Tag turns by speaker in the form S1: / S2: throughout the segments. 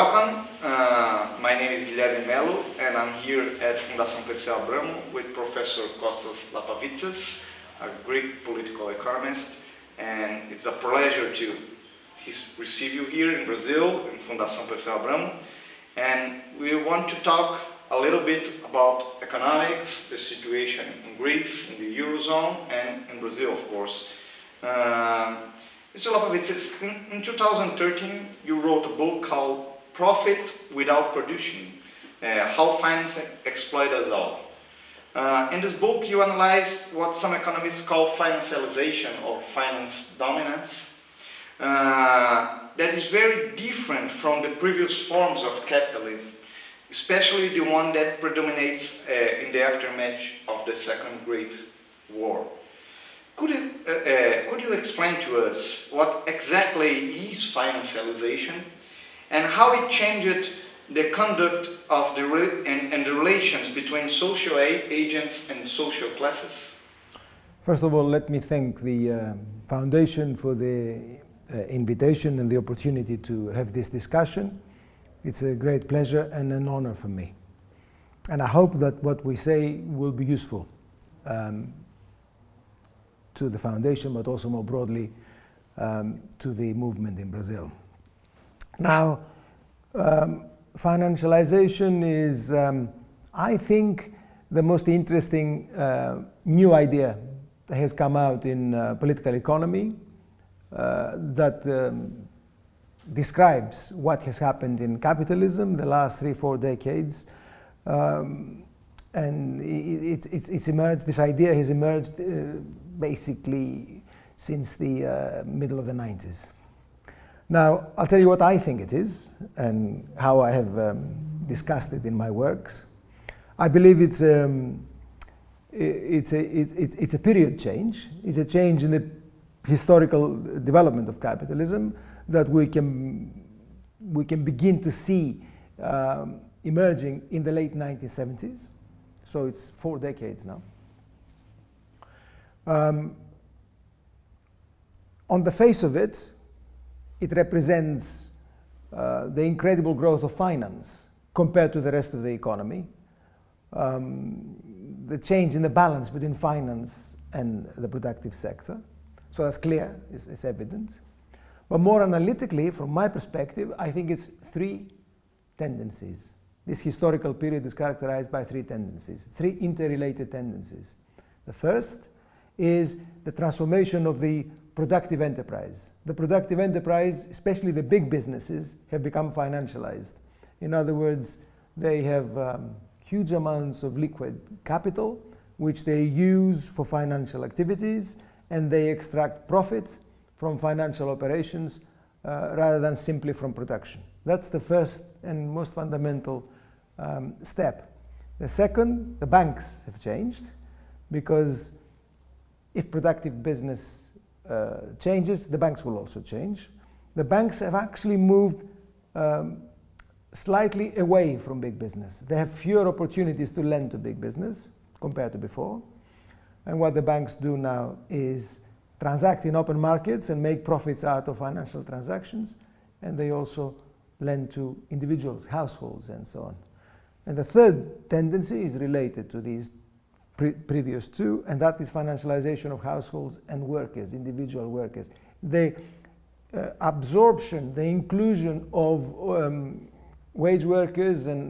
S1: Welcome, uh, my name is Guilherme Melo and I'm here at Fundação Perseu Abramo with Professor Kostas Lapavitsas, a Greek political economist, and it's a pleasure to receive you here in Brazil, in Fundação Perseu Abramo, and we want to talk a little bit about economics, the situation in Greece, in the Eurozone, and in Brazil, of course. Uh, Mr. Lapavitsas, in 2013, you wrote a book called Profit Without Production, uh, How Finance Exploit Us All. Uh, in this book, you analyze what some economists call financialization or finance dominance. Uh, that is very different from the previous forms of capitalism, especially the one that predominates uh, in the aftermath of the Second Great War. Could you, uh, uh, could you explain to us what exactly is financialization and how it changed the conduct of the and, and, the relations between social agents and social classes?
S2: First of all, let me thank the uh, Foundation for the uh, invitation and the opportunity to have this discussion. It's a great pleasure and an honor for me. And I hope that what we say will be useful um, to the Foundation, but also more broadly um, to the movement in Brazil. Now, um, financialization is, um, I think, the most interesting uh, new idea that has come out in uh, political economy uh, that um, describes what has happened in capitalism the last three, four decades. Um, and it, it, it's emerged, this idea has emerged uh, basically since the uh, middle of the 90s. Now, I'll tell you what I think it is and how I have um, discussed it in my works. I believe it's, um, it's, a, it's, it's a period change. It's a change in the historical development of capitalism that we can, we can begin to see um, emerging in the late 1970s. So it's four decades now. Um, on the face of it, it represents uh, the incredible growth of finance compared to the rest of the economy, um, the change in the balance between finance and the productive sector. So that's clear, it's, it's evident. But more analytically, from my perspective, I think it's three tendencies. This historical period is characterized by three tendencies, three interrelated tendencies. The first is the transformation of the productive enterprise. The productive enterprise, especially the big businesses, have become financialized. In other words, they have um, huge amounts of liquid capital, which they use for financial activities, and they extract profit from financial operations uh, rather than simply from production. That's the first and most fundamental um, step. The second, the banks have changed because if productive business uh, changes, the banks will also change. The banks have actually moved um, slightly away from big business. They have fewer opportunities to lend to big business compared to before. And what the banks do now is transact in open markets and make profits out of financial transactions. And they also lend to individuals, households, and so on. And the third tendency is related to these pre previous two, and that is financialization of households and workers, individual workers. The uh, absorption, the inclusion of um, wage workers and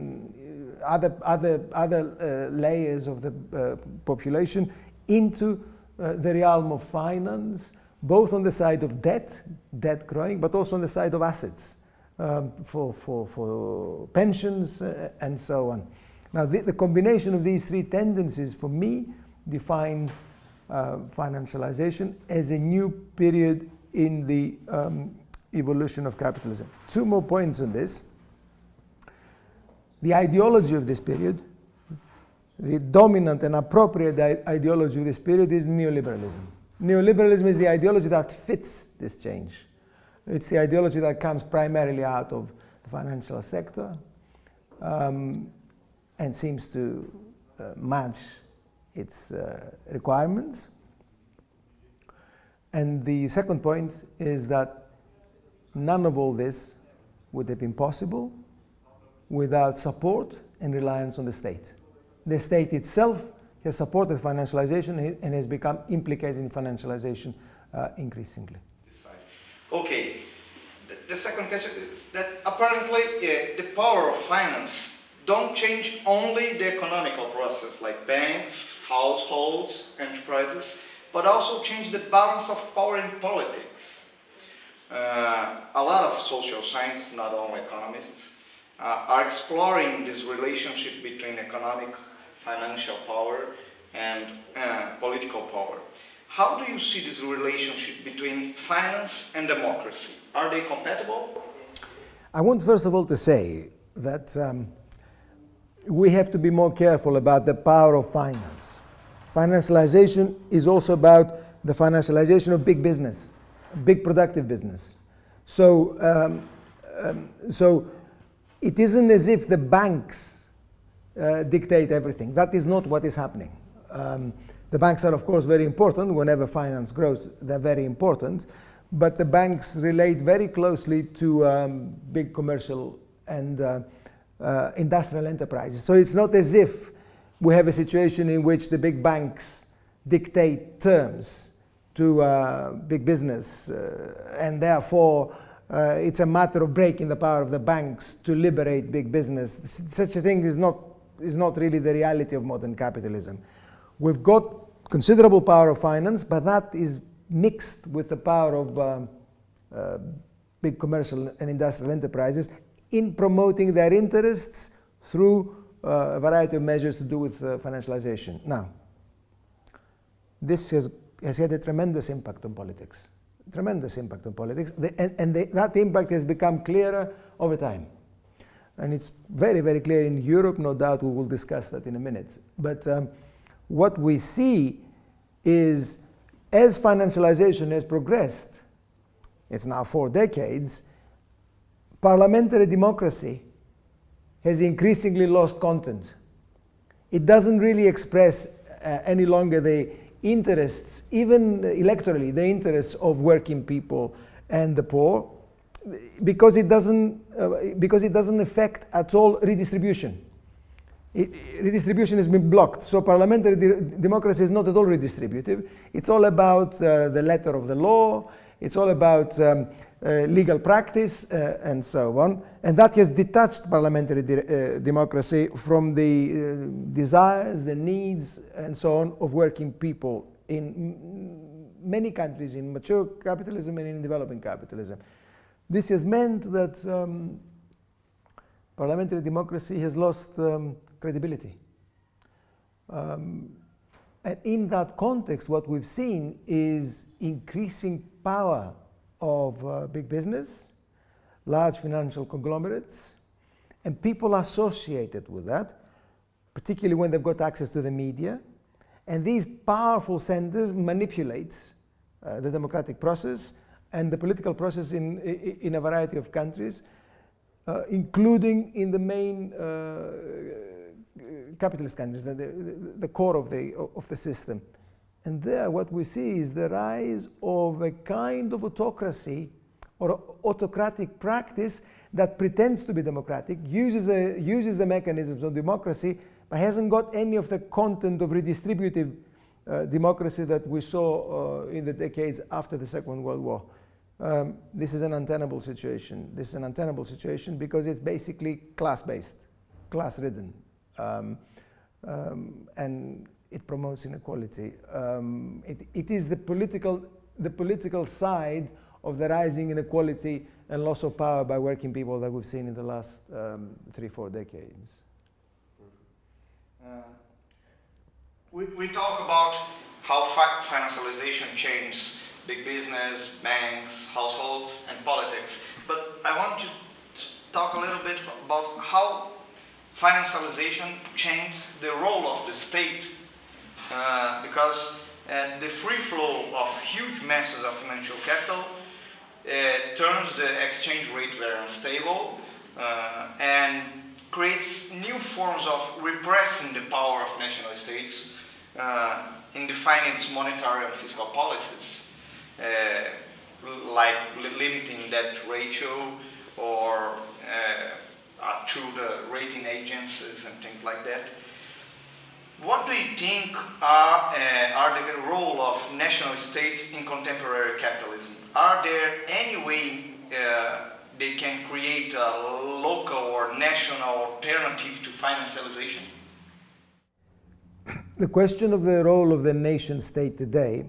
S2: uh, other, other, other uh, layers of the uh, population into uh, the realm of finance, both on the side of debt, debt growing, but also on the side of assets um, for, for, for pensions uh, and so on. Now, the, the, combination of these three tendencies, for me, defines uh, financialization as a new period in the um, evolution of capitalism. Two more points on this. The ideology of this period the dominant and appropriate ideology of this period is neoliberalism. Neoliberalism is the ideology that fits this change. It's the ideology that comes primarily out of the financial sector um, and seems to uh, match its uh, requirements. And the second point is that none of all this would have been possible without support and reliance on the state. The state itself has supported financialization and has become implicated in financialization uh, increasingly.
S1: Okay. The, the, second question is that apparently uh, the power of finance don't change only the economical process like banks, households, enterprises, but also change the balance of power in politics. Uh, a lot of social science, not only economists, uh, are exploring this relationship between economic, financial power and uh, political power. How do you see this relationship between finance and democracy? Are they compatible?
S2: I want first of all to say that um, we have to be more careful about the power of finance. Financialization is also about the financialization of big business, big productive business. So, um, um, so it isn't as if the banks uh, dictate everything. That is not what is happening. Um, the banks are, of course, very important. Whenever finance grows, they're very important. But the banks relate very closely to um, big commercial and uh, uh, industrial enterprises. So it's not as if we have a situation in which the big banks dictate terms to uh, big business, uh, and therefore uh, it's a matter of breaking the power of the banks to liberate big business. Such a thing is not, is not really the reality of modern capitalism. We've got considerable power of finance, but that is mixed with the power of uh, uh, big commercial and industrial enterprises in promoting their interests through uh, a variety of measures to do with uh, financialization. Now, this has, has had a tremendous impact on politics tremendous impact on politics, the, and, and the, that impact has become clearer over time. And it's very, very clear in Europe, no doubt we will discuss that in a minute. But um, what we see is as financialization has progressed, it's now four decades, parliamentary democracy has increasingly lost content. It doesn't really express uh, any longer the interests, even electorally, the interests of working people and the poor, because it doesn't, uh, because it doesn't affect at all redistribution. It, redistribution has been blocked. So parliamentary de democracy is not at all redistributive. It's all about uh, the letter of the law. It's all about um, legal practice uh, and so on. And that has detached parliamentary de uh, democracy from the uh, desires, the needs, and so on of working people in many countries, in mature capitalism and in developing capitalism. This has meant that um, parliamentary democracy has lost um, credibility. Um, and in that context, what we've seen is increasing power of uh, big business, large financial conglomerates, and people associated with that, particularly when they've got access to the media. And these powerful centers manipulate uh, the democratic process and the political process in, in a variety of countries, uh, including in the main uh, capitalist countries, the, the, the, core of the, of the system. And there what we see is the rise of a kind of autocracy or autocratic practice that pretends to be democratic, uses the, uses the mechanisms of democracy, but hasn't got any of the content of redistributive uh, democracy that we saw uh, in the decades after the Second World War. Um, this is an untenable situation. This is an untenable situation because it's basically class-based, class-ridden. Um, um, and it promotes inequality. Um, it, it is the political, the political side of the rising inequality and loss of power by working people that we've seen in the last um, three, four decades.
S1: Uh, we, we talk about how fi financialization changes big business, banks, households, and politics. But I want to talk a little bit about how financialization changed the role of the state uh, because uh, the free flow of huge masses of financial capital uh, turns the exchange rate very unstable uh, and creates new forms of repressing the power of national states uh, in defining its monetary and fiscal policies, like limiting debt ratio or to the rating agencies and things like that. What do you think are, uh, are the role of national states in contemporary capitalism? Are there any way uh, they can create a local or national alternative to financialization?
S2: The question of the role of the nation state today,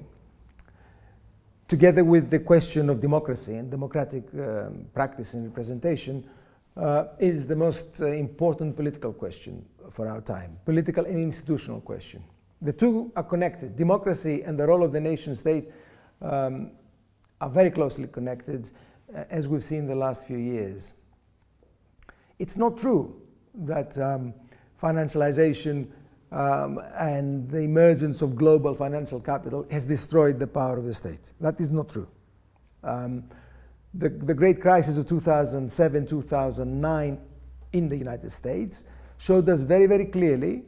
S2: together with the question of democracy and democratic um, practice and representation, uh, is the most uh, important political question for our time, political and institutional question. The two are connected. Democracy and the role of the nation state um, are very closely connected, uh, as we've seen the last few years. It's not true that um, financialization um, and the emergence of global financial capital has destroyed the power of the state. That is not true. Um, the, the great crisis of 2007, 2009 in the United States showed us very, very clearly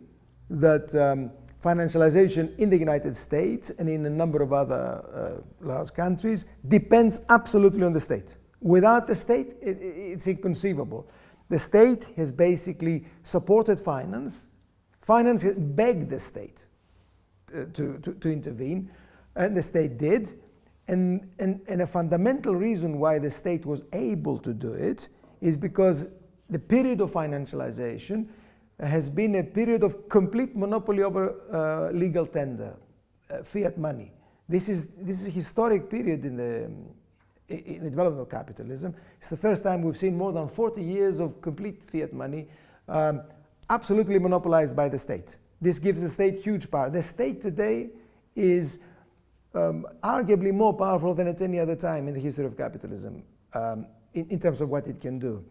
S2: that um, financialization in the United States and in a number of other uh, large countries depends absolutely on the state. Without the state, it, it's inconceivable. The state has basically supported finance. Finance begged the state uh, to, to, to intervene, and the state did. And, and, and a fundamental reason why the state was able to do it is because the period of financialization has been a period of complete monopoly over uh, legal tender, uh, fiat money. This is, this is a historic period in the, in the development of capitalism. It's the first time we've seen more than 40 years of complete fiat money um, absolutely monopolized by the state. This gives the state huge power. The state today is um, arguably more powerful than at any other time in the history of capitalism um, in, in, terms of what it can do.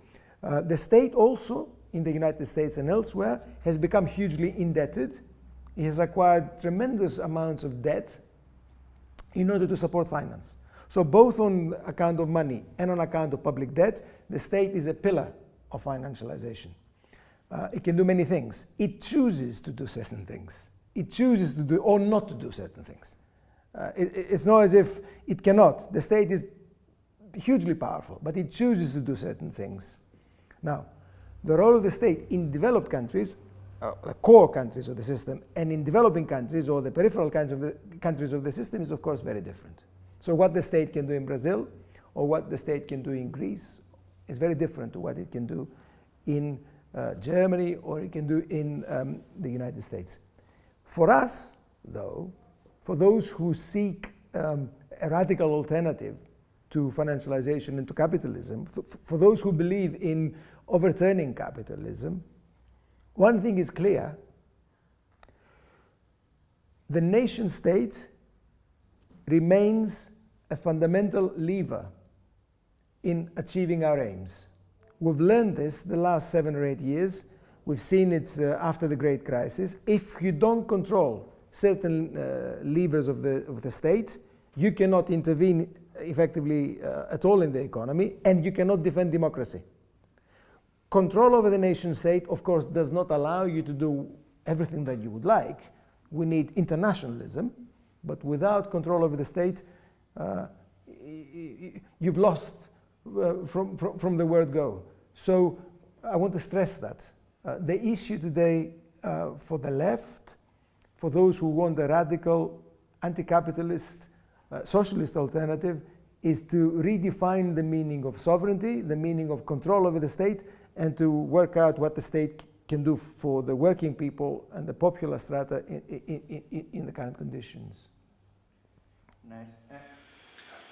S2: Uh, the state also, in the United States and elsewhere, has become hugely indebted. It has acquired tremendous amounts of debt in order to support finance. So both on account of money and on account of public debt, the state is a pillar of financialization. Uh, it can do many things. It chooses to do certain things. It chooses to do or not to do certain things. Uh, it, it's not as if it cannot. The state is hugely powerful, but it chooses to do certain things. Now, the role of the state in developed countries, uh, the core countries of the system, and in developing countries or the peripheral kinds of the countries of the system is of course very different. So what the state can do in Brazil or what the state can do in Greece is very different to what it can do in uh, Germany or it can do in um, the United States. For us, though, for those who seek um, a radical alternative to financialization and to capitalism, for those who believe in overturning capitalism, one thing is clear. The nation state remains a fundamental lever in achieving our aims. We've learned this the last seven or eight years. We've seen it uh, after the Great Crisis. If you don't control certain uh, levers of the, of the state, you cannot intervene effectively uh, at all in the economy, and you cannot defend democracy. Control over the nation state, of course, does not allow you to do everything that you would like. We need internationalism, but without control over the state, uh, you've lost uh, from, from, from, the word go. So I want to stress that. Uh, the issue today uh, for the left for those who want a radical anti-capitalist uh, socialist alternative is to redefine the meaning of sovereignty, the meaning of control over the state, and to work out what the state can do for the working people and the popular strata in, in, in, in the current conditions.
S1: Nice.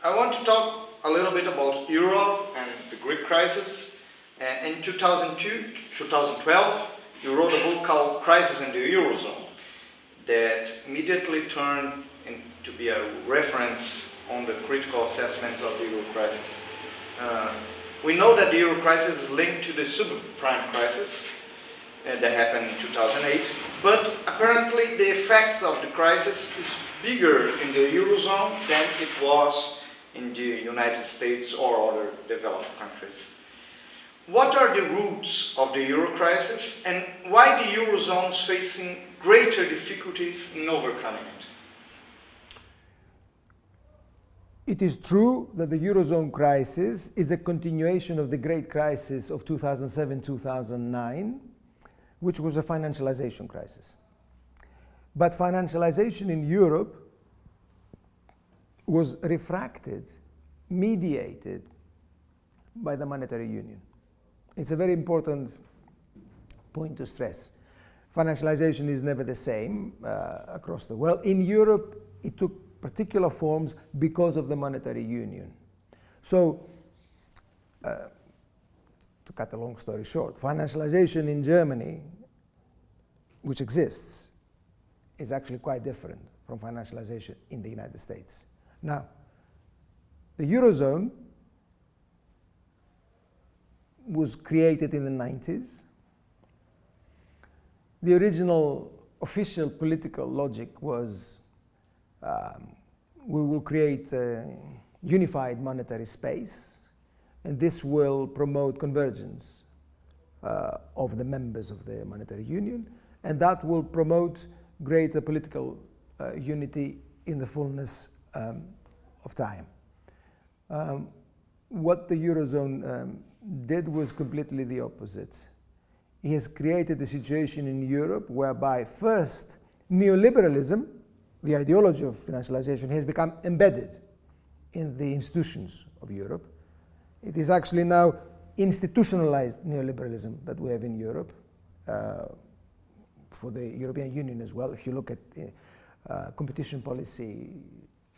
S1: I want to talk a little bit about Europe and the Greek crisis. Uh, in 2002, 2012, you wrote a book called Crisis in the Eurozone that immediately turned into be a reference on the critical assessments of the euro crisis. Uh, we know that the euro crisis is linked to the subprime crisis uh, that happened in 2008, but apparently the effects of the crisis is bigger in the eurozone than it was in the United States or other developed countries. What are the roots of the euro crisis and why the eurozone is facing greater difficulties in overcoming it?
S2: It is true that the Eurozone crisis is a continuation of the great crisis of 2007 2009, which was a financialization crisis. But financialization in Europe was refracted, mediated by the monetary union. It's a very important point to stress. Financialization is never the same uh, across the world. In Europe, it took particular forms because of the monetary union. So, uh, to cut a long story short, financialization in Germany, which exists, is actually quite different from financialization in the United States. Now, the Eurozone was created in the 90s. The original official political logic was um, we will create a unified monetary space, and this will promote convergence uh, of the members of the monetary union, and that will promote greater political uh, unity in the fullness um, of time. Um, what the Eurozone um, did was completely the opposite. He has created a situation in Europe whereby first neoliberalism the ideology of financialization has become embedded in the institutions of Europe. It is actually now institutionalized neoliberalism that we have in Europe, uh, for the European Union as well, if you look at uh, competition policy,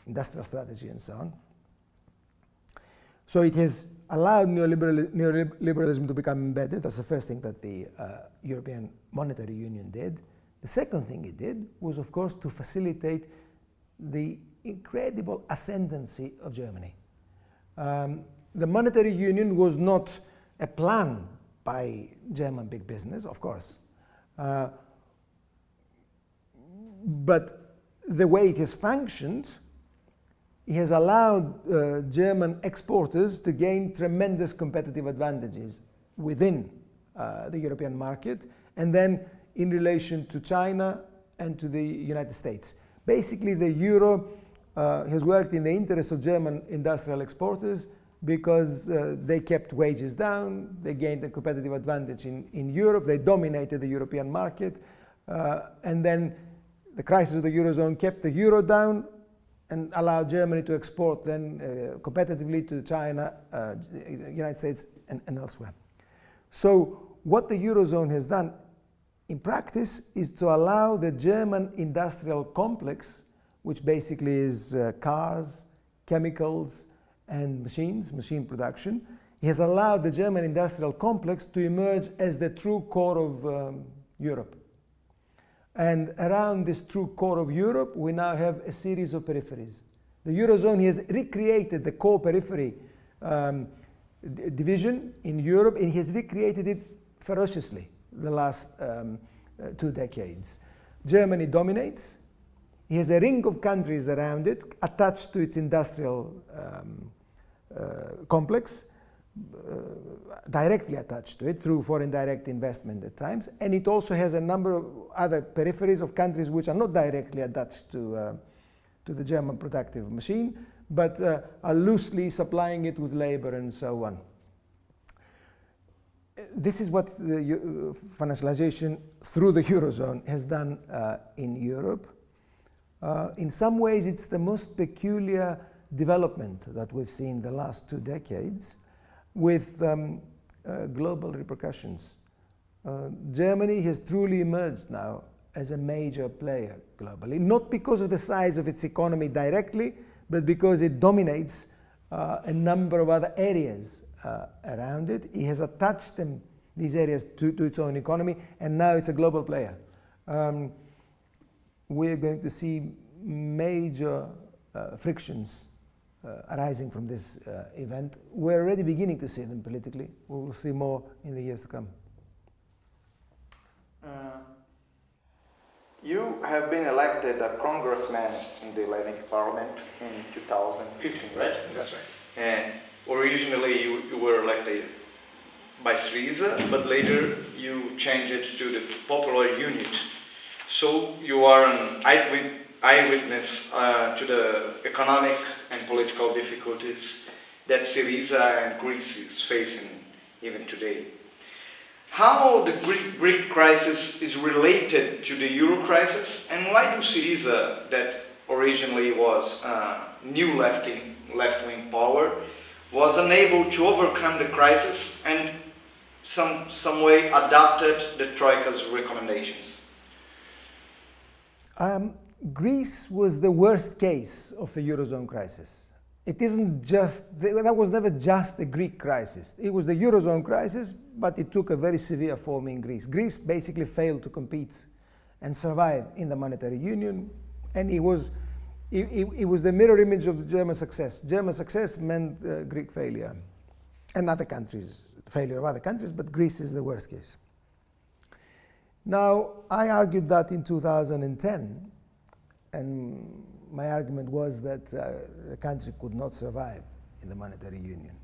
S2: industrial strategy, and so on. So it has allowed neoliberal, neoliberalism to become embedded. That's the first thing that the uh, European Monetary Union did. The second thing it did was, of course, to facilitate the incredible ascendancy of Germany. Um, the monetary union was not a plan by German big business, of course, uh, but the way it has functioned, it has allowed uh, German exporters to gain tremendous competitive advantages within uh, the European market, and then in relation to China and to the United States. Basically, the euro uh, has worked in the interest of German industrial exporters because uh, they kept wages down, they gained a competitive advantage in, in Europe, they dominated the European market, uh, and then the crisis of the Eurozone kept the euro down and allowed Germany to export then uh, competitively to China, uh, United States, and, and elsewhere. So what the Eurozone has done in practice is to allow the German industrial complex, which basically is uh, cars, chemicals, and machines, machine production, he has allowed the German industrial complex to emerge as the true core of um, Europe. And around this true core of Europe, we now have a series of peripheries. The Eurozone has recreated the core periphery um, division in Europe, and he has recreated it ferociously the last um, uh, two decades. Germany dominates. He has a ring of countries around it attached to its industrial um, uh, complex, uh, directly attached to it through foreign direct investment at times. And it also has a number of other peripheries of countries which are not directly attached to, uh, to the German productive machine, but uh, are loosely supplying it with labor and so on this is what the financialization through the Eurozone has done uh, in Europe. Uh, in some ways, it's the most peculiar development that we've seen the last two decades with um, uh, global repercussions. Uh, Germany has truly emerged now as a major player globally, not because of the size of its economy directly, but because it dominates uh, a number of other areas uh, around it. It has attached them, these areas to, to, its own economy, and now it's a global player. Um, we're going to see major uh, frictions uh, arising from this uh, event. We're already beginning to see them politically. We will see more in the years to come.
S1: Uh, you have been elected a congressman in the Hellenic Parliament in 2015, right?
S2: That's right.
S1: And originally you, you were elected by Syriza, but later you changed it to the Popular Unit. So you are an eyewitness uh, to the economic and political difficulties that Syriza and Greece is facing even today. How the Greek, Greek crisis is related to the Euro crisis, and why do Syriza, that originally was uh, new left-wing left power, was unable to overcome the crisis and some, some way adapted the Troika's recommendations?
S2: Um, Greece was the worst case of the Eurozone crisis. It isn't just, that was never just the Greek crisis. It was the Eurozone crisis, but it took a very severe form in Greece. Greece basically failed to compete and survive in the monetary union, and it was, it, it, it was the mirror image of the German success. German success meant uh, Greek failure, and other countries, failure of other countries, but Greece is the worst case. Now, I argued that in 2010, and my argument was that uh, the country could not survive in the monetary union.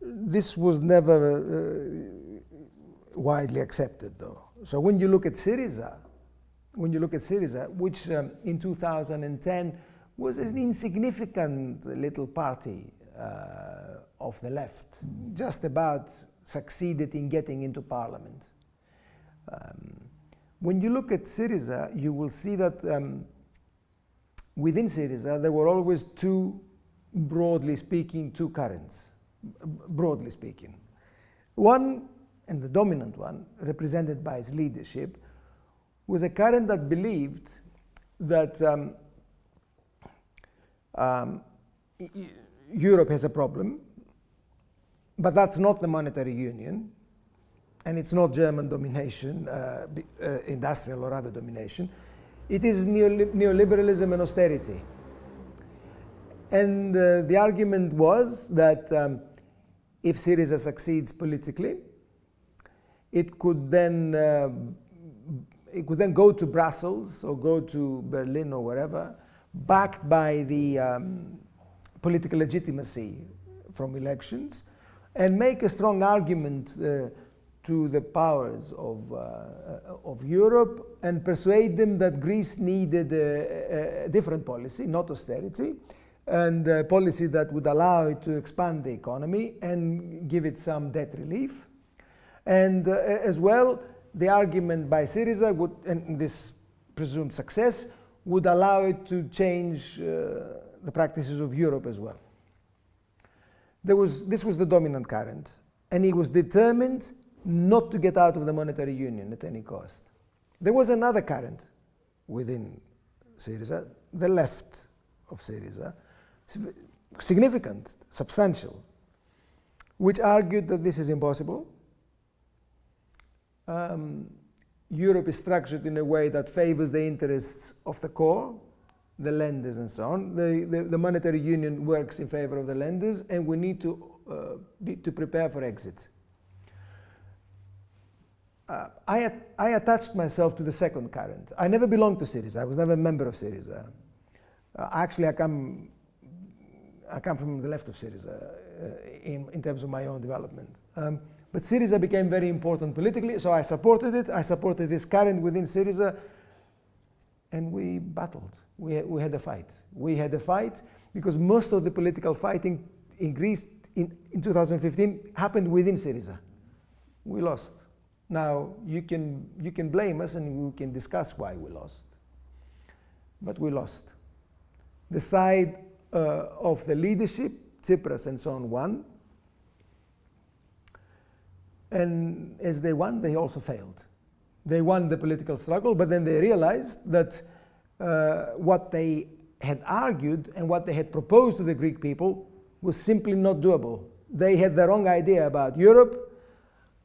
S2: This was never uh, widely accepted, though. So when you look at Syriza, when you look at Syriza, which um, in 2010 was an insignificant little party uh, of the left, just about succeeded in getting into parliament. Um, when you look at Syriza, you will see that um, within Syriza there were always two, broadly speaking, two currents, broadly speaking. One, and the dominant one, represented by its leadership, was a current that believed that um, um, Europe has a problem, but that's not the monetary union and it's not German domination, uh, uh, industrial or other domination. It is neoliberalism and austerity. And uh, the argument was that um, if Syriza succeeds politically, it could then uh, it could then go to Brussels or go to Berlin or wherever, backed by the um, political legitimacy from elections, and make a strong argument uh, to the powers of, uh, of Europe and persuade them that Greece needed a, a different policy, not austerity, and a policy that would allow it to expand the economy and give it some debt relief. And uh, as well, the argument by Syriza would, and this presumed success, would allow it to change uh, the practices of Europe as well. There was, this was the dominant current, and he was determined not to get out of the monetary union at any cost. There was another current within Syriza, the left of Syriza, significant, substantial, which argued that this is impossible. Um, Europe is structured in a way that favors the interests of the core, the lenders and so on. The, the, the monetary union works in favor of the lenders and we need to, uh, be, to prepare for exit uh, I, I attached myself to the second current. I never belonged to Syriza. I was never a member of Syriza. Uh, actually, I come, I come from the left of Syriza uh, in, in terms of my own development. Um, but Syriza became very important politically, so I supported it. I supported this current within Syriza, and we battled. We, we had a fight. We had a fight because most of the political fighting in Greece in, in 2015 happened within Syriza. We lost. Now, you can, you can blame us and we can discuss why we lost. But we lost. The side uh, of the leadership, Tsipras and so on, won. And as they won, they also failed. They won the political struggle, but then they realized that uh, what they had argued and what they had proposed to the Greek people was simply not doable. They had the wrong idea about Europe,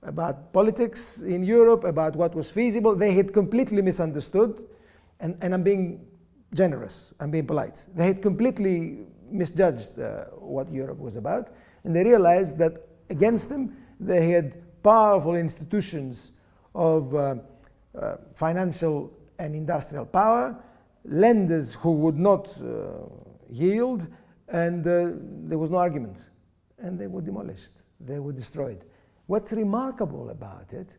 S2: about politics in Europe, about what was feasible. They had completely misunderstood, and, and I'm being generous, I'm being polite. They had completely misjudged uh, what Europe was about, and they realized that against them they had powerful institutions of uh, uh, financial and industrial power, lenders who would not uh, yield, and uh, there was no argument. And they were demolished, they were destroyed. What's remarkable about it,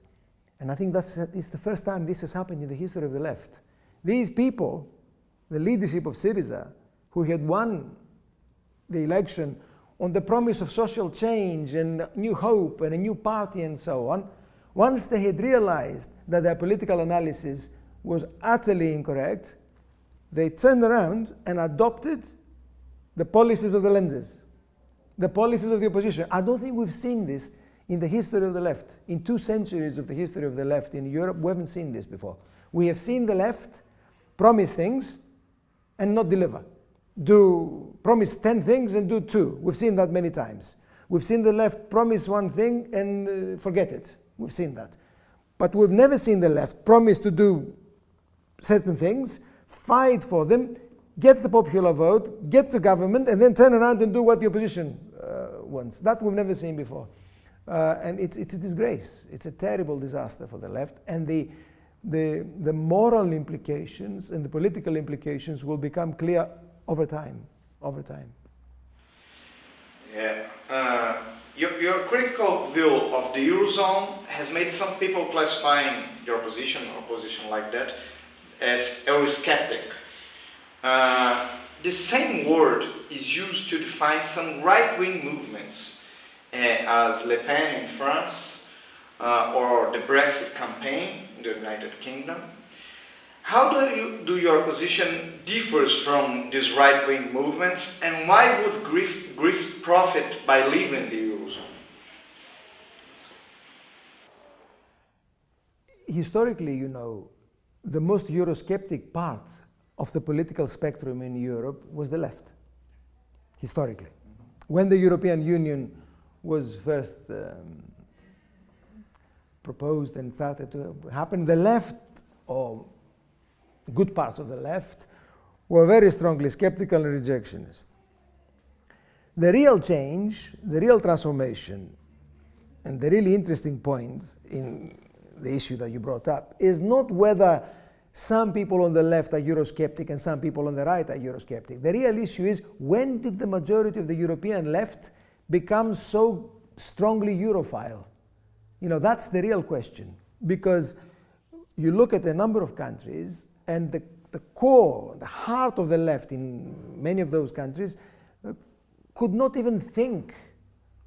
S2: and I think that's it's the first time this has happened in the history of the left, These people, the leadership of Syriza, who had won the election on the promise of social change and new hope and a new party and so on, once they had realized that their political analysis was utterly incorrect, they turned around and adopted the policies of the lenders, the policies of the opposition. I don't think we've seen this in the history of the left. In two centuries of the history of the left in Europe, we haven't seen this before. We have seen the left promise things and not deliver do promise 10 things and do two. We've seen that many times. We've seen the left promise one thing and uh, forget it. We've seen that. But we've never seen the left promise to do certain things, fight for them, get the popular vote, get the government, and then turn around and do what the opposition uh, wants. That we've never seen before. Uh, and it's, it's a disgrace. It's a terrible disaster for the left. And the, the, the moral implications and the political implications will become clear over time, over time.
S1: Yeah. Uh, your, your critical view of the Eurozone has made some people classifying your position or position like that as Eurosceptic. Uh, the same word is used to define some right-wing movements, uh, as Le Pen in France, uh, or the Brexit campaign in the United Kingdom. How do, you, do your position differs from these right-wing movements and why would Greece profit by leaving the Eurozone?
S2: Historically, you know, the most Eurosceptic part of the political spectrum in Europe was the left, historically. When the European Union was first um, proposed and started to happen, the left, or good parts of the left, were very strongly skeptical and rejectionist. The real change, the real transformation, and the really interesting point in the issue that you brought up is not whether some people on the left are Eurosceptic and some people on the right are Eurosceptic. The real issue is when did the majority of the European left become so strongly Europhile? You know, that's the real question. Because you look at a number of countries and the, the core, the heart of the left in many of those countries uh, could not even think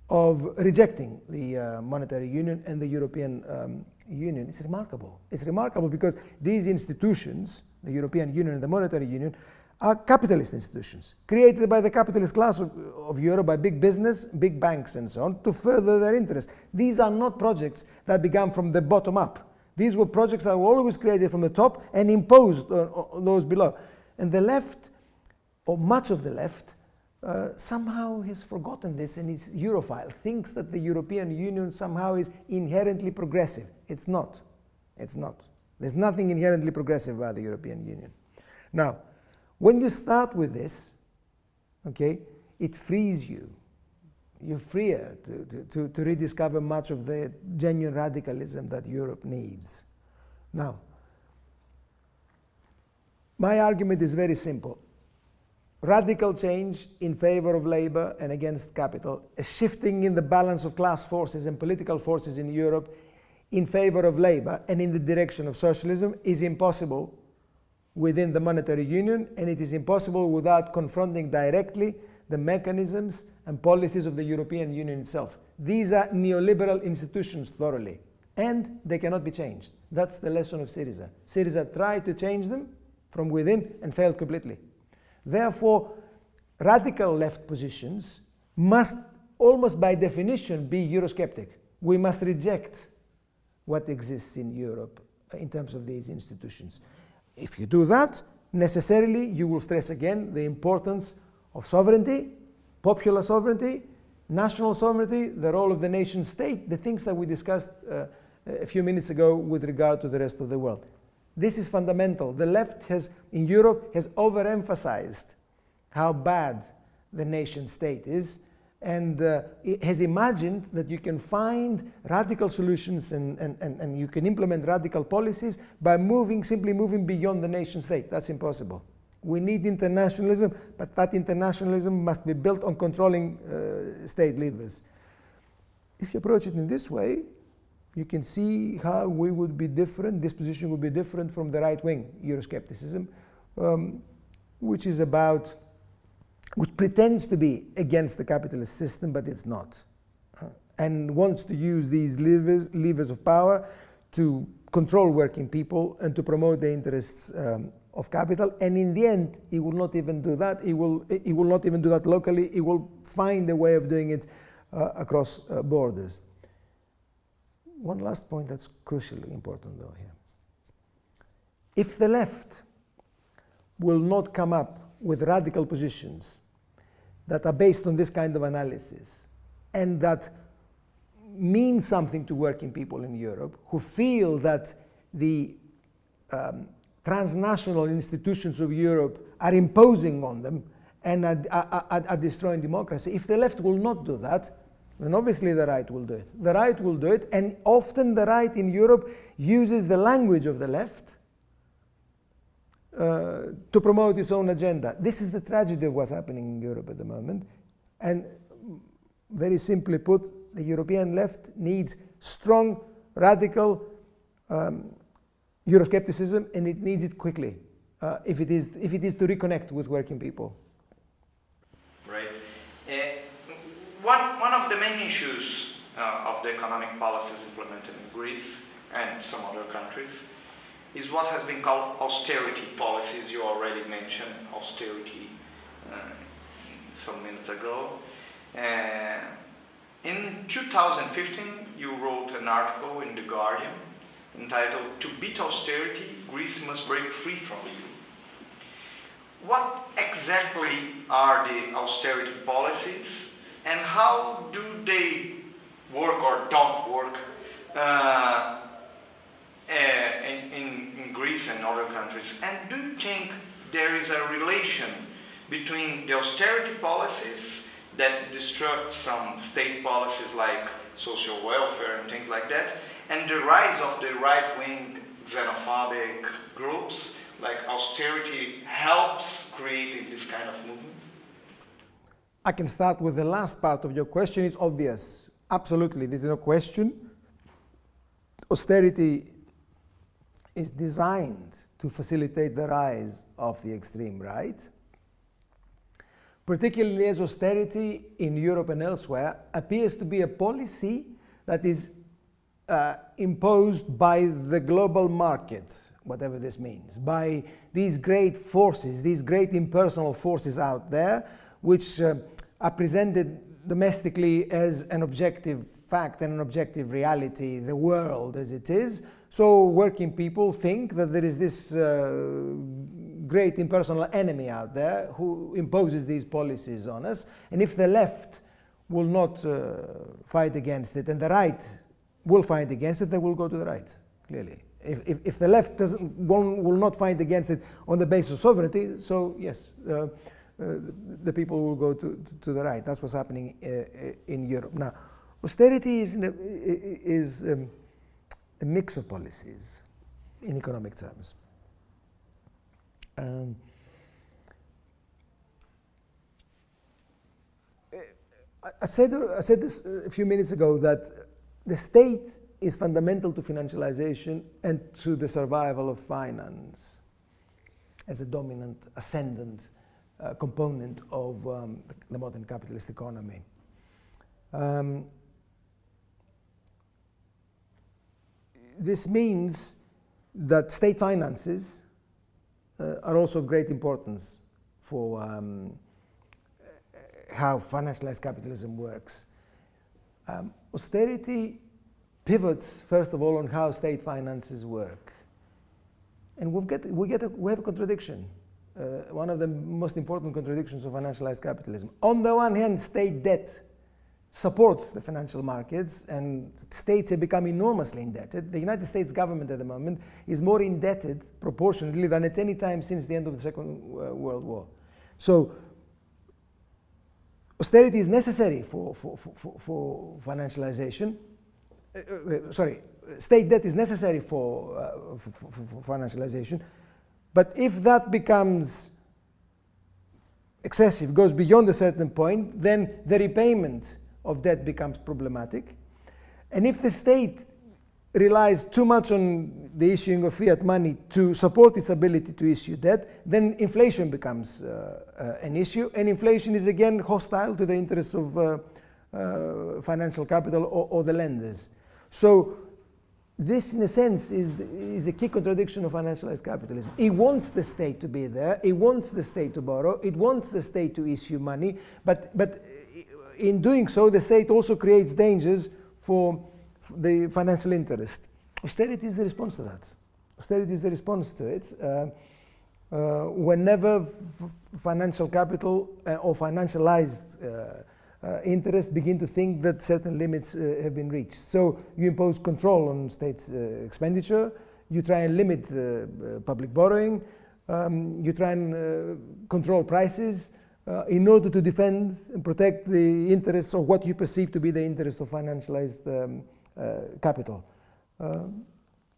S2: of rejecting the uh, monetary union and the European um, Union. It's remarkable. It's remarkable because these institutions, the European Union and the monetary union, are capitalist institutions created by the capitalist class of, of, Europe, by big business, big banks, and so on, to further their interests. These are not projects that began from the bottom up. These were projects that were always created from the top and imposed on, on those below. And the left, or much of the left, uh, somehow has forgotten this and is Europhile, thinks that the European Union somehow is inherently progressive. It's not. It's not. There's nothing inherently progressive about the European Union. Now, when you start with this, okay, it frees you you're freer to, to, to, to rediscover much of the genuine radicalism that Europe needs. Now, my argument is very simple. Radical change in favor of labor and against capital, a shifting in the balance of class forces and political forces in Europe in favor of labor and in the direction of socialism is impossible within the monetary union and it is impossible without confronting directly the mechanisms and policies of the European Union itself. These are neoliberal institutions thoroughly, and they cannot be changed. That's the lesson of Syriza. Syriza tried to change them from within and failed completely. Therefore, radical left positions must almost by definition be Eurosceptic. We must reject what exists in Europe uh, in terms of these institutions. If you do that, necessarily you will stress again the importance of sovereignty, popular sovereignty, national sovereignty, the role of the nation state, the things that we discussed uh, a few minutes ago with regard to the rest of the world. This is fundamental. The left has, in Europe, has overemphasized how bad the nation state is and uh, has imagined that you can find radical solutions and, and, and, and you can implement radical policies by moving, simply moving beyond the nation state. That's impossible. We need internationalism, but that internationalism must be built on controlling uh, state leaders. If you approach it in this way, you can see how we would be different, this position would be different from the right wing Euroscepticism, um, which is about, which pretends to be against the capitalist system, but it's not. Uh, and wants to use these levers, levers of power to control working people and to promote the interests um, of capital. And in the end, he will not even do that. He will, he will not even do that locally. He will find a way of doing it uh, across uh, borders. One last point that's crucially important though here. If the left will not come up with radical positions that are based on this kind of analysis and that mean something to working people in Europe who feel that the um, transnational institutions of Europe are imposing on them and are, are, are, destroying democracy. If the left will not do that, then obviously the right will do it. The right will do it, and often the right in Europe uses the language of the left uh, to promote its own agenda. This is the tragedy of what's happening in Europe at the moment. And very simply put, the European left needs strong, radical um, Euroscepticism, and it needs it quickly uh, if, it is, if it is to reconnect with working people.
S1: Right. Uh, one, one of the main issues uh, of the economic policies implemented in Greece and some other countries is what has been called austerity policies. You already mentioned austerity uh, some minutes ago. Uh, in 2015, you wrote an article in The Guardian entitled To Beat Austerity, Greece Must Break Free from EU. What exactly are the austerity policies and how do they work or don't work uh, in, in, in Greece and other countries? And do you think there is a relation between the austerity policies that destruct some state policies like social welfare and things like that and the rise of the right-wing xenophobic groups, like austerity, helps creating this kind of movement?
S2: I can start with the last part of your question. It's obvious. Absolutely, there's no question. Austerity is designed to facilitate the rise of the extreme right, particularly as austerity in Europe and elsewhere appears to be a policy that is uh, imposed by the global market, whatever this means, by these great forces, these great impersonal forces out there, which uh, are presented domestically as an objective fact and an objective reality, the world as it is. So working people think that there is this uh, great impersonal enemy out there who imposes these policies on us. And if the left will not uh, fight against it and the right will fight against it, they will go to the right, clearly. If, if, if the left doesn't, will, will not fight against it on the basis of sovereignty, so yes, uh, uh, the people will go to, to, to, the right. That's what's happening uh, uh in Europe. Now, austerity is, is um, a mix of policies in economic terms. Um, I said, I said this a few minutes ago that the state is fundamental to financialization and to the survival of finance as a dominant, ascendant uh, component of um, the modern capitalist economy. Um, this means that state finances uh, are also of great importance for um, how financialized capitalism works. Um, austerity pivots, first of all, on how state finances work. And we've get, we, get a, we have a contradiction, uh, one of the most important contradictions of financialized capitalism. On the one hand, state debt supports the financial markets and states have become enormously indebted. The United States government at the moment is more indebted proportionately than at any time since the end of the Second uh, World War. So austerity is necessary for, for, for, for financialization. Uh, uh, sorry, state debt is necessary for, uh, for, financialization. But if that becomes excessive, goes beyond a certain point, then the repayment of debt becomes problematic. And if the state relies too much on the issuing of fiat money to support its ability to issue debt, then inflation becomes uh, uh, an issue, and inflation is again hostile to the interests of uh, uh financial capital or, or, the lenders. So this, in a sense, is, is a key contradiction of financialized capitalism. It wants the state to be there, it wants the state to borrow, it wants the state to issue money, but, but in doing so, the state also creates dangers for the financial interest. Austerity is the response to that. Austerity is the response to it. Uh, uh, whenever financial capital uh, or financialized uh, uh, interests begin to think that certain limits uh, have been reached. So you impose control on state expenditure, you try and limit public borrowing, um, you try and control prices, uh, in order to defend and protect the interests of what you perceive to be the interests of financialized um, uh, capital. Uh,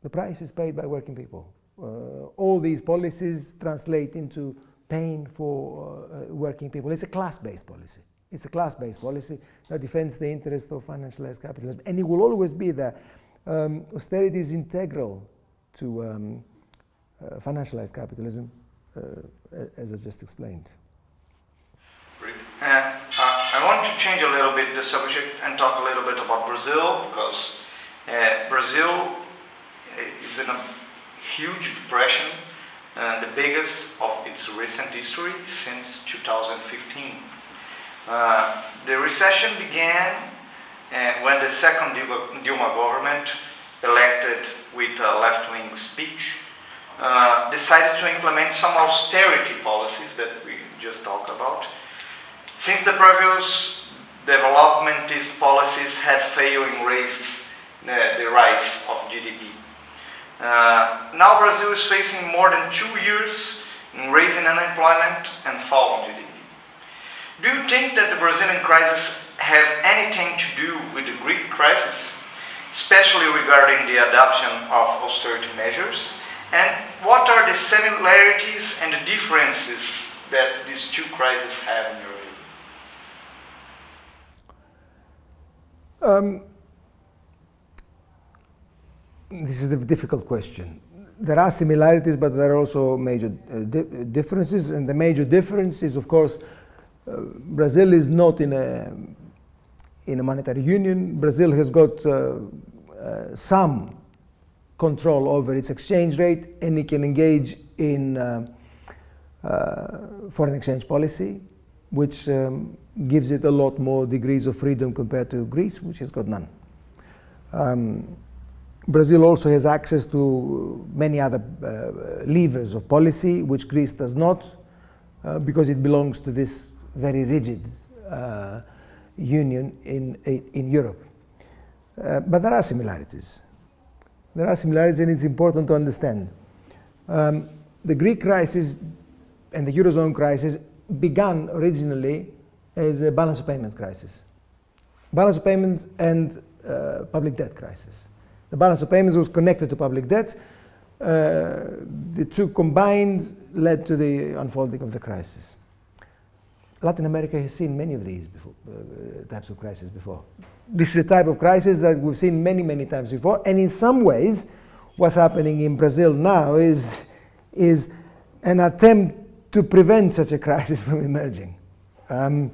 S2: the price is paid by working people. Uh, all these policies translate into pain for uh, working people. It's a class-based policy. It's a class-based policy that defends the interests of financialized capitalism, and it will always be there. Um, austerity is integral to um, uh, financialized capitalism, as I've just explained.
S1: Uh, uh, I want to change a little bit the subject and talk a little bit about Brazil because uh, Brazil is in a huge depression, uh, the biggest of its recent history since 2015. Uh, the recession began uh, when the second Dilma government, elected with a left-wing speech, decided to implement some austerity policies that we just talked about, since the previous developmentist policies had failed in raising uh, the rise of GDP. Uh, now Brazil is facing more than two years in raising unemployment and falling GDP. Do you think that the Brazilian crisis have anything to do with the Greek crisis, especially regarding the adoption of austerity measures? And what are the similarities and the differences that these two crises have in your Um,
S2: this is a difficult question. There are similarities, but there are also major uh, di differences. And the major difference is, of course, uh, Brazil is not in a, in a monetary union. Brazil has got uh, uh some control over its exchange rate, and it can engage in uh, uh, foreign exchange policy, which um, gives it a lot more degrees of freedom compared to Greece, which has got none. Um, Brazil also has access to many other uh, levers of policy, which Greece does not, uh, because it belongs to this very rigid uh, union in, in Europe. Uh, but there are similarities. There are similarities, and it's important to understand. Um, the Greek crisis and the Eurozone crisis began originally as a balance of payment crisis. Balance of payments and uh, public debt crisis. The balance of payments was connected to public debt. Uh, the two combined led to the unfolding of the crisis. Latin America has seen many of these before, uh, types of crises before. This is a type of crisis that we've seen many, many times before. And in some ways, what's happening in Brazil now is, is an attempt to prevent such a crisis from emerging. Um,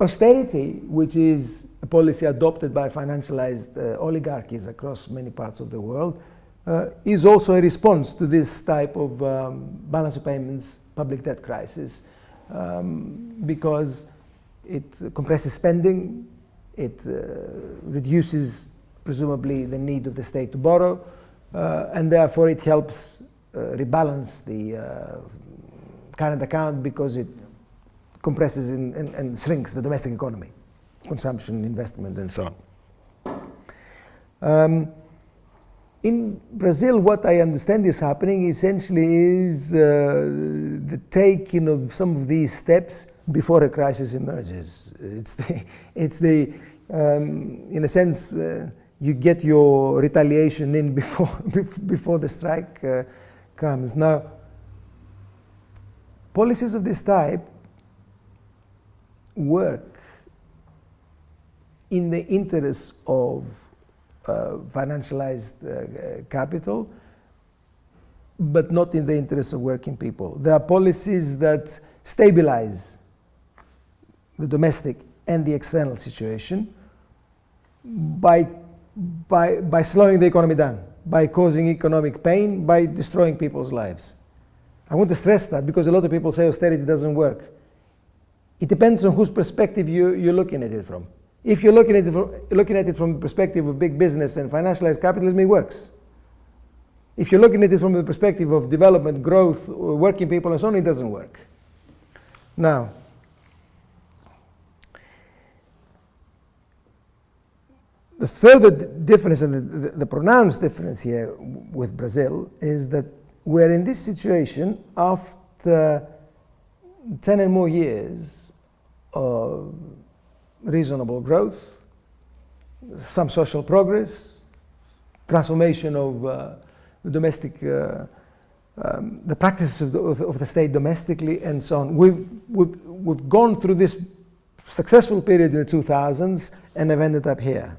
S2: austerity, which is a policy adopted by financialized uh, oligarchies across many parts of the world, uh, is also a response to this type of um, balance of payments public debt crisis um, because it compresses spending, it uh, reduces presumably the need of the state to borrow, uh, and therefore it helps uh, rebalance the uh, current account because it compresses and, and, and shrinks the domestic economy, consumption, investment, and so on. Um, in Brazil, what I understand is happening essentially is uh, the taking of some of these steps before a crisis emerges. It's the, it's the um, in a sense, uh, you get your retaliation in before, before the strike uh, comes. Now, policies of this type work in the interest of uh, financialized uh, capital, but not in the interest of working people. There are policies that stabilize the domestic and the external situation by, by, by slowing the economy down, by causing economic pain, by destroying people's lives. I want to stress that because a lot of people say austerity doesn't work. It depends on whose perspective you, you're looking at it from. If you're looking at, it from, looking at it from the perspective of big business and financialized capitalism, it works. If you're looking at it from the perspective of development, growth, working people, and so on, it doesn't work. Now, the further difference and the, the, the, pronounced difference here with Brazil is that we're in this situation after 10 and more years of reasonable growth, some social progress, transformation of uh, domestic, uh, um, the practices of the, of the, state domestically and so on. We've, we've, we've gone through this successful period in the 2000s and have ended up here.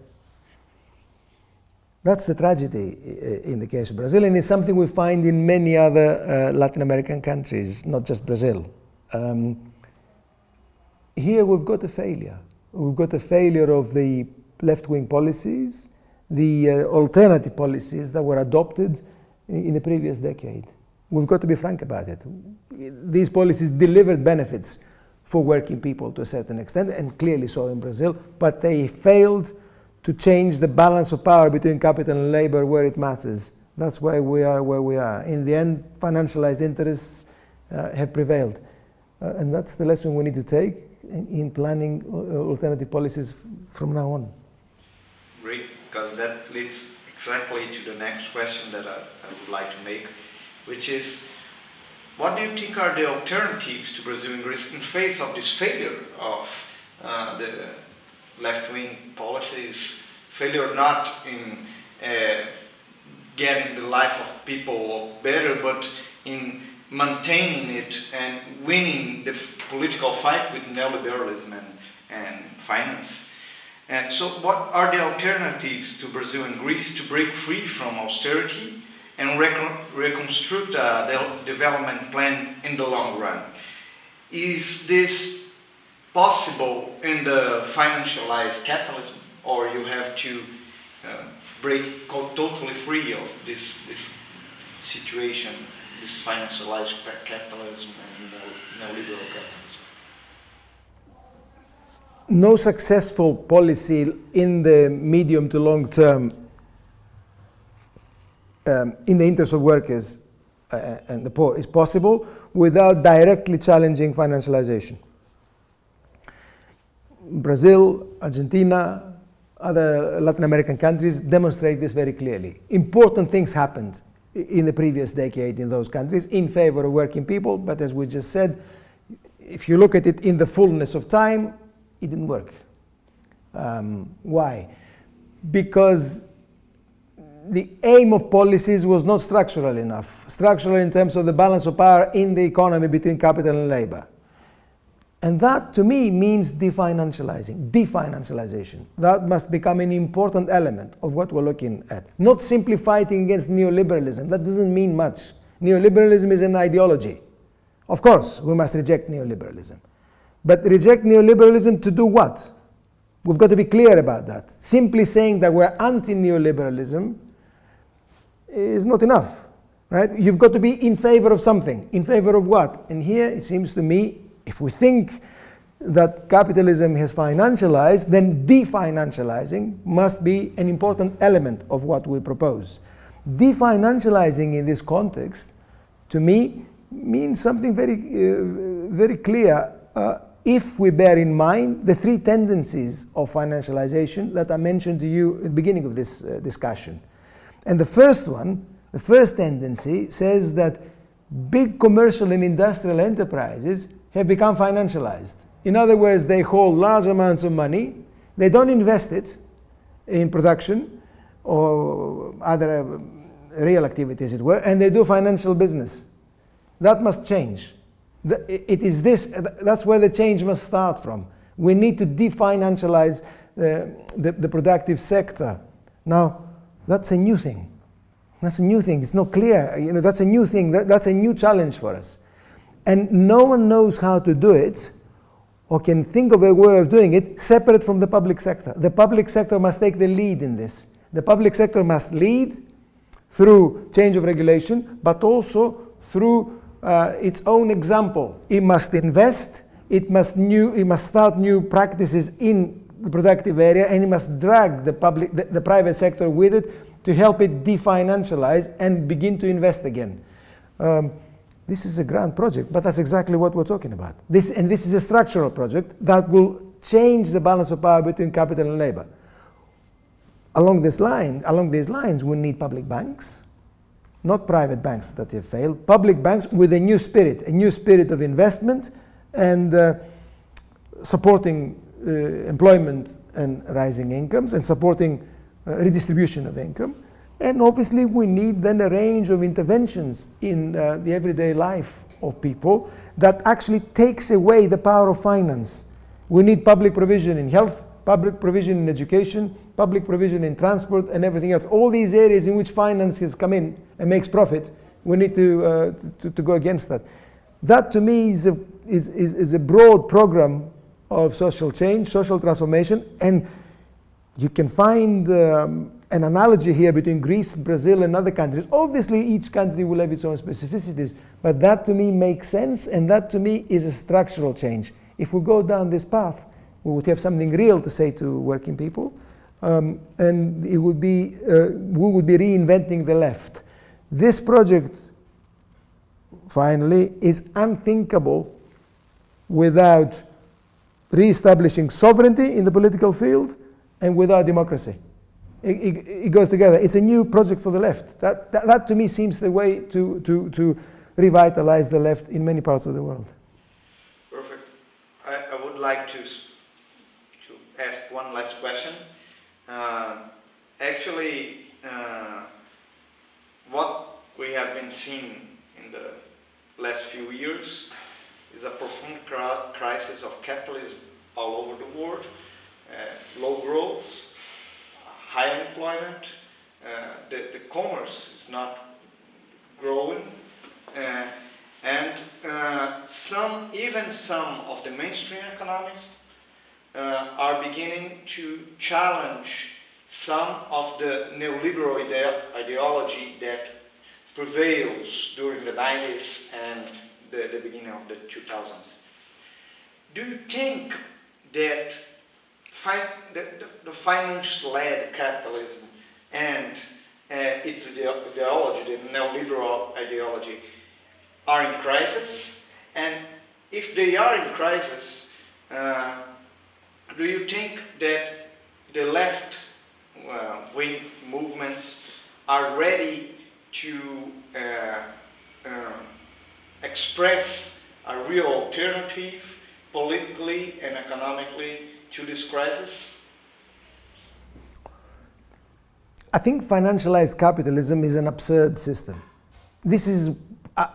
S2: That's the tragedy in the case of Brazil, and it's something we find in many other uh, Latin American countries, not just Brazil. Um, here we've got a failure. We've got a failure of the left wing policies, the uh, alternative policies that were adopted in the previous decade. We've got to be frank about it. These policies delivered benefits for working people to a certain extent, and clearly so in Brazil, but they failed to change the balance of power between capital and labor where it matters. That's why we are where we are. In the end, financialized interests uh, have prevailed. Uh, and that's the lesson we need to take in, in planning uh, alternative policies from now on.
S1: Great, because that leads exactly to the next question that I, I would like to make, which is, what do you think are the alternatives to Brazil in face of this failure of uh, the left-wing policies, failure not in uh, getting the life of people better, but in maintaining it and winning the political fight with neoliberalism and, and finance. And so what are the alternatives to Brazil and Greece to break free from austerity and reconstruct a development plan in the long run? Is this possible in the financialized capitalism, or you have to uh, break totally free of this, this situation, this financialized capitalism and neoliberal capitalism.
S2: No successful policy in the medium to long term um, in the interest of workers uh, and the poor is possible without directly challenging financialization. Brazil, Argentina, other Latin American countries demonstrate this very clearly. Important things happened in the previous decade in those countries in favor of working people, but as we just said, if you look at it in the fullness of time, it didn't work. Um, why? Because the aim of policies was not structural enough. Structural in terms of the balance of power in the economy between capital and labor. And that to me means definancializing, definancialization. That must become an important element of what we're looking at. Not simply fighting against neoliberalism. That doesn't mean much. Neoliberalism is an ideology. Of course, we must reject neoliberalism. But reject neoliberalism to do what? We've got to be clear about that. Simply saying that we're anti-neoliberalism is not enough. Right? You've got to be in favor of something. In favor of what? And here it seems to me if we think that capitalism has financialized, then definancializing must be an important element of what we propose. Definancializing in this context, to me, means something very, uh, very clear uh, if we bear in mind the three tendencies of financialization that I mentioned to you at the beginning of this uh, discussion. And the first one, the first tendency says that big commercial and industrial enterprises have become financialized. In other words, they hold large amounts of money, they don't invest it in production or other uh, real activities, it were, and they do financial business. That must change. It is this, that's where the change must start from. We need to definancialize the, the, the productive sector Now, that's a new thing. That's a new thing. It's not clear. You know, that's a new thing. That, that's a new challenge for us. And no one knows how to do it or can think of a way of doing it separate from the public sector. The public sector must take the lead in this. The public sector must lead through change of regulation, but also through uh, its own example. It must invest, it must, new, it must start new practices in the productive area, and it must drag the, public, the, the private sector with it to help it definancialize and begin to invest again. Um, this is a grand project, but that's exactly what we're talking about. This, and this is a structural project that will change the balance of power between capital and labor. Along this line, along these lines, we need public banks, not private banks that have failed, public banks with a new spirit, a new spirit of investment and uh, supporting uh, employment and rising incomes and supporting uh, redistribution of income. And obviously, we need then a range of interventions in uh, the everyday life of people that actually takes away the power of finance. We need public provision in health, public provision in education, public provision in transport, and everything else. All these areas in which finance has come in and makes profit, we need to, uh, to, to, go against that. That to me is a, is, is, is a broad program of social change, social transformation, and you can find um, an analogy here between Greece, Brazil, and other countries. Obviously, each country will have its own specificities, but that to me makes sense, and that to me is a structural change. If we go down this path, we would have something real to say to working people, um, and it would be, uh, we would be reinventing the left. This project, finally, is unthinkable without re-establishing sovereignty in the political field and without democracy. It, it, goes together. It's a new project for the left. That, that, that, to me seems the way to, to, to revitalize the left in many parts of the world.
S1: Perfect. I, I would like to ask one last question. Uh, actually, uh, what we have been seeing in the last few years is a profound crisis of capitalism all over the world, uh, low growth, high unemployment, uh, the, the commerce is not growing, uh, and uh, some, even some of the mainstream economists are beginning to challenge some of the neoliberal ide ideology that prevails during the 90s and the, the beginning of the 2000s. Do you think that fi the, the, the finance-led capitalism and uh, its ideology, the neoliberal ideology, are in crisis? And if they are in crisis, uh, do you think that the left uh, wing movements are ready to uh, uh, express a real alternative politically and economically to this crisis?
S2: I think financialized capitalism is an absurd system. This is uh,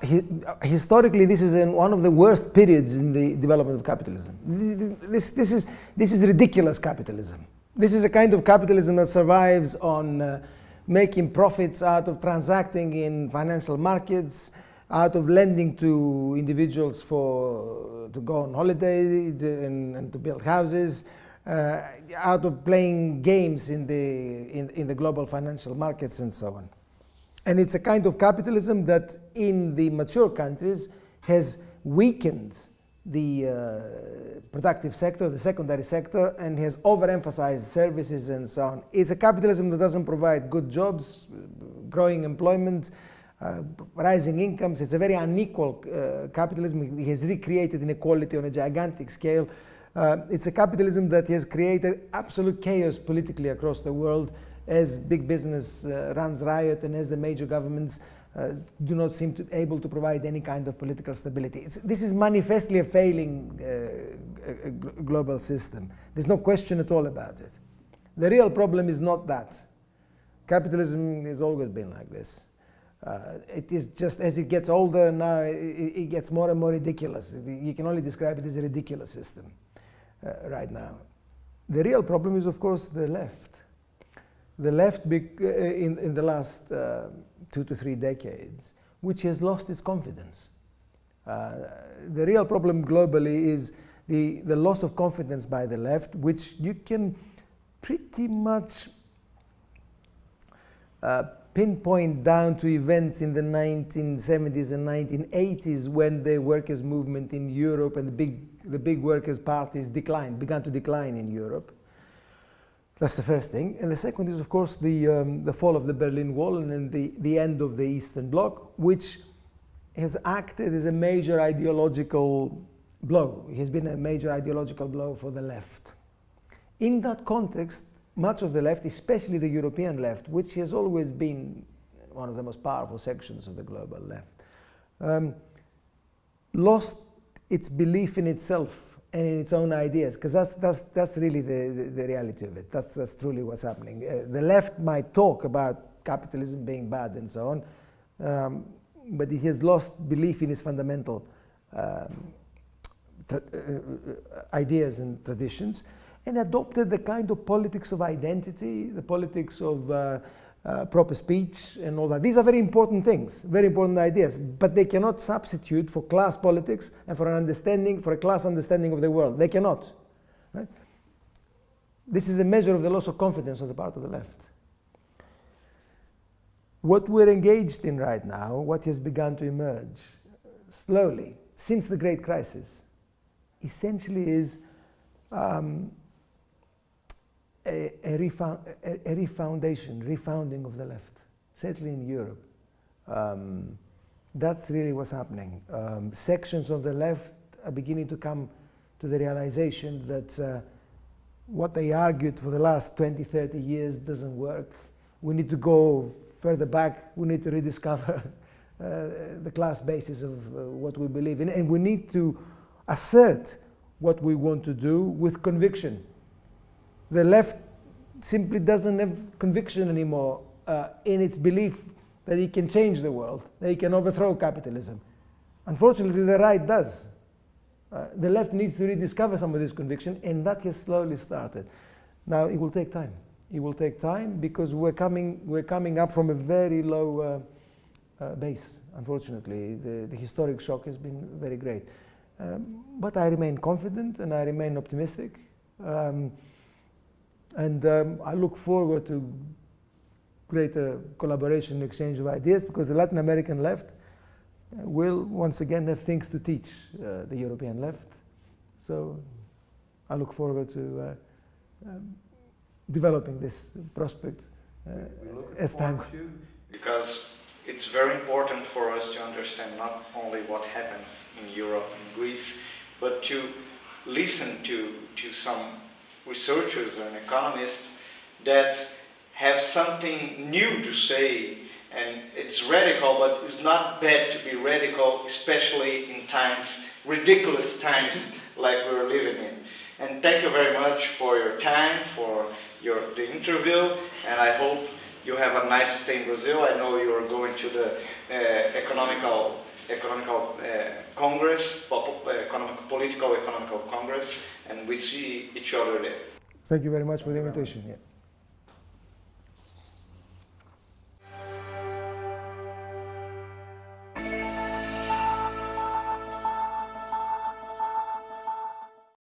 S2: historically, this is one of the worst periods in the development of capitalism. This, this, is, this is ridiculous capitalism. This is a kind of capitalism that survives on uh, making profits out of transacting in financial markets, out of lending to individuals for, to go on holiday and, and to build houses, uh, out of playing games in the, in, in the global financial markets and so on. And it's a kind of capitalism that in the mature countries has weakened the uh, productive sector, the secondary sector, and has overemphasized services and so on. It's a capitalism that doesn't provide good jobs, growing employment, uh, rising incomes. It's a very unequal uh, capitalism. It has recreated inequality on a gigantic scale. Uh, it's a capitalism that has created absolute chaos politically across the world as big business uh, runs riot and as the major governments uh, do not seem to able to provide any kind of political stability. It's, this is manifestly a failing global system. There's no question at all about it. The real problem is not that. Capitalism has always been like this. Uh, it is just as it gets older now, it, it, gets more and more ridiculous. You can only describe it as a ridiculous system uh, right now. The real problem is, of course, the left the left uh, in, in the last uh, two to three decades, which has lost its confidence. Uh, the real problem globally is the, the loss of confidence by the left, which you can pretty much uh, pinpoint down to events in the 1970s and 1980s when the workers' movement in Europe and the big, the big workers' parties declined, began to decline in Europe. That's the first thing. And the second is, of course, the, um, the fall of the Berlin Wall and the, the end of the Eastern Bloc, which has acted as a major ideological blow. It has been a major ideological blow for the left. In that context, much of the left, especially the European left, which has always been one of the most powerful sections of the global left, um, lost its belief in itself and in its own ideas, because that's, that's, that's really the, the, the, reality of it. That's, that's truly what's happening. Uh, the left might talk about capitalism being bad and so on, um, but it has lost belief in its fundamental um, uh, ideas and traditions and adopted the kind of politics of identity, the politics of uh, uh, proper speech and all that. These are very important things, very important ideas, but they cannot substitute for class politics and for an understanding, for a class understanding of the world. They cannot. Right? This is a measure of the loss of confidence on the part of the left. What we're engaged in right now, what has begun to emerge slowly since the Great Crisis, essentially is um, a, a, refound, a, a, refoundation, refounding of the left, certainly in Europe. Um, that's really what's happening. Um, sections of the left are beginning to come to the realization that uh, what they argued for the last 20, 30 years doesn't work. We need to go further back. We need to rediscover uh, the class basis of uh, what we believe in. And we need to assert what we want to do with conviction the left simply doesn't have conviction anymore uh, in its belief that it can change the world, that it can overthrow capitalism. Unfortunately, the right does. Uh, the left needs to rediscover some of this conviction, and that has slowly started. Now, it will take time. It will take time because we're coming, we're coming up from a very low uh, uh base, unfortunately. The, the, historic shock has been very great. Um, but I remain confident and I remain optimistic. Um, and um, I look forward to greater collaboration and exchange of ideas because the Latin American left uh, will once again have things to teach uh, the European left. So I look forward to uh, um, developing this prospect uh, as time goes.
S1: Because it's very important for us to understand not only what happens in Europe and Greece, but to listen to, to some researchers and economists that have something new to say and it's radical but it's not bad to be radical especially in times ridiculous times like we're living in. And thank you very much for your time for your the interview and i hope you have a nice stay in brazil. I know you are going to the uh, economical economical uh, congress uh, economic, political economical congress and we see each other there.
S2: Thank you very much for the invitation. Yeah.